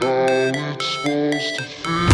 How it's supposed to feel